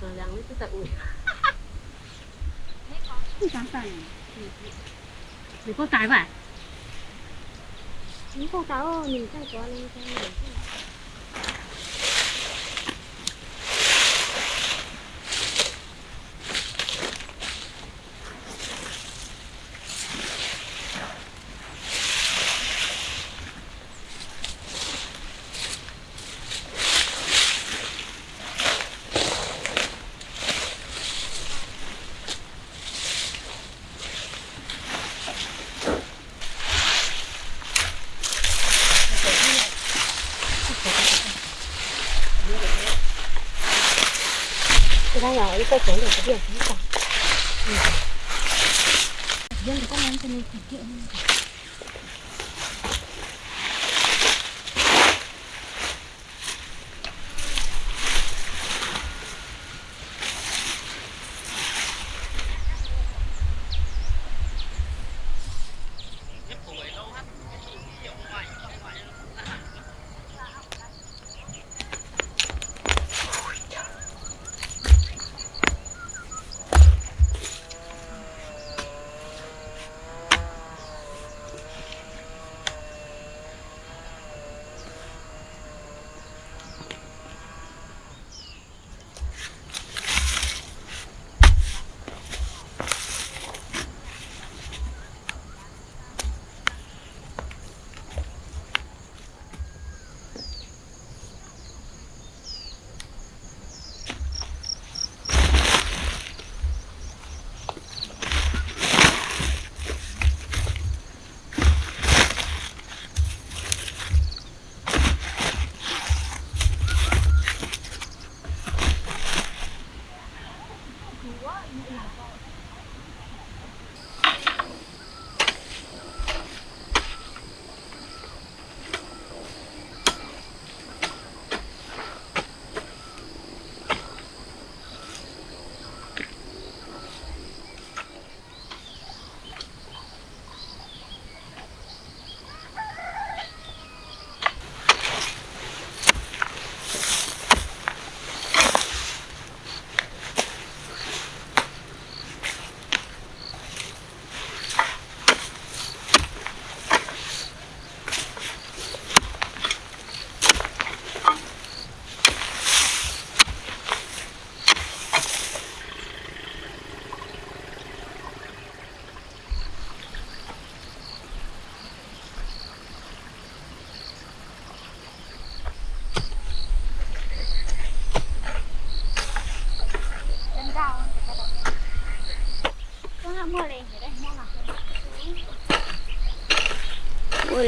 Solang ăn toàn ui. Để có cái vậy? Những con táo mình chắc có lên cho mình. Thì đang nhỏ được cái biển không cả, Dân có món cho nên phải kiện.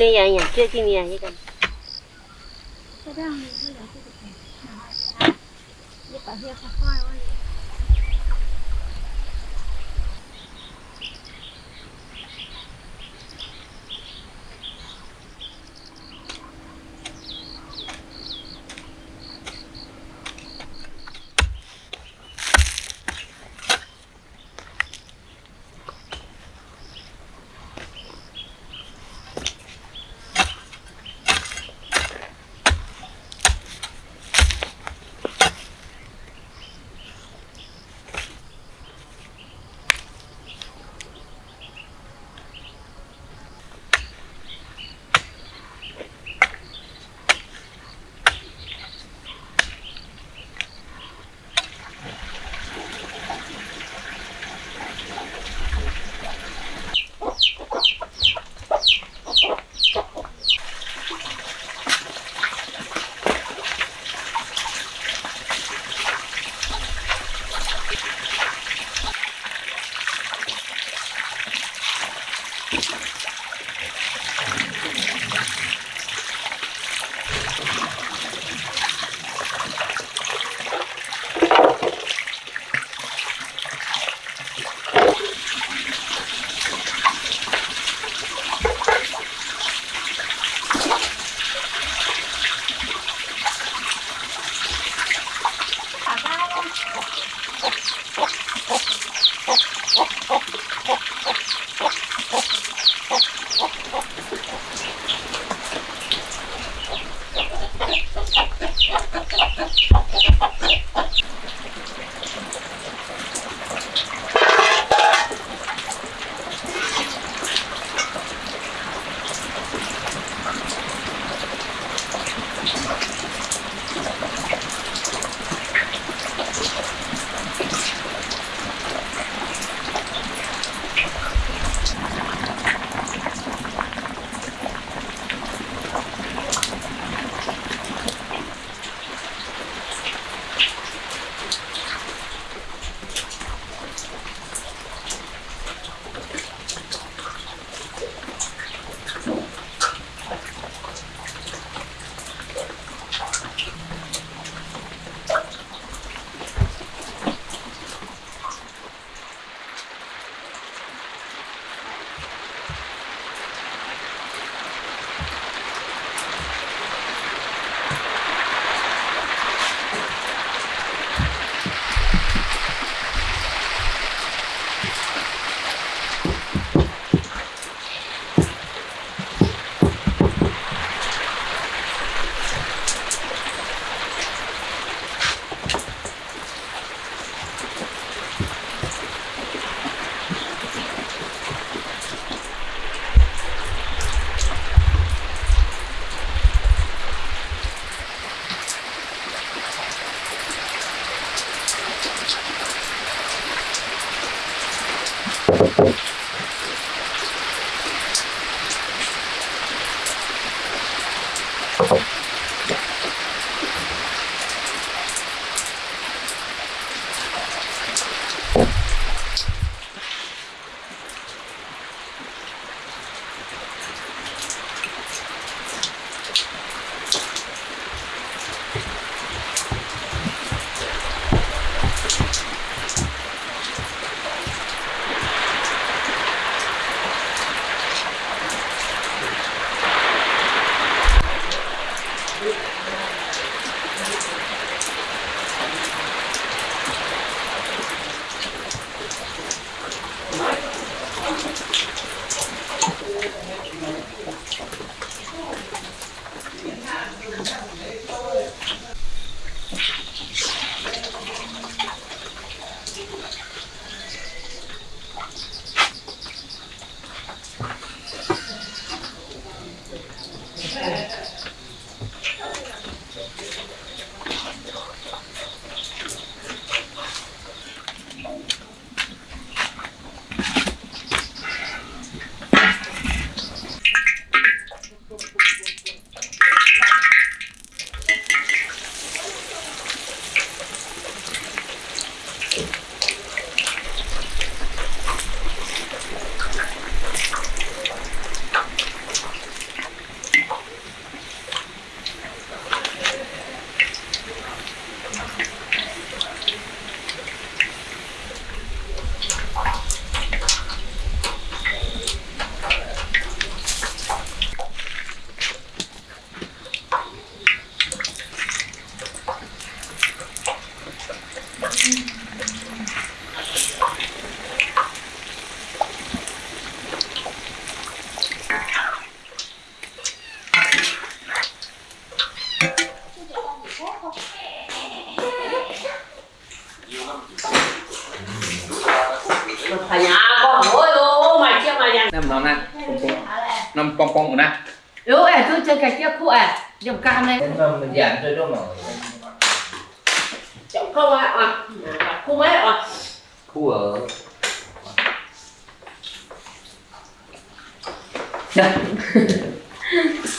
เลี้ยงอย่างเชื่อที่มียยี่กันก็ได้เท่าไหร่ที่สุดเนี่ยยี่ปะเฮียสะก้อยว่า thầy nhà con hỏi ô mày chưa mày năm năm nè? Năm pong pong nè. Yếu em cứ chơi cái kia cụ à dùng cam này. Mình giảm chơi đâu mà chậm không ạ? À khu mấy ạ? Khu ở.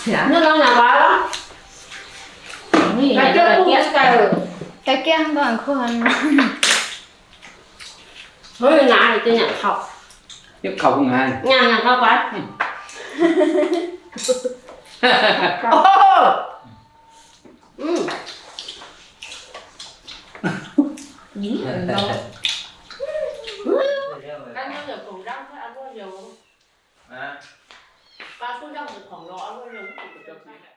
Dạ. Nó lâu nào quá đó cái kia khu cái kia. Cái kia an toàn hơn thôi ngại tôi nhận học tiếp khẩu không hai nhà nhà cao quá. Ô! Ừ. Ăn bao giờ cùng rau thôi ăn bao giờ à, ba cũng rau được khoảng đó ăn bao giờ cũng được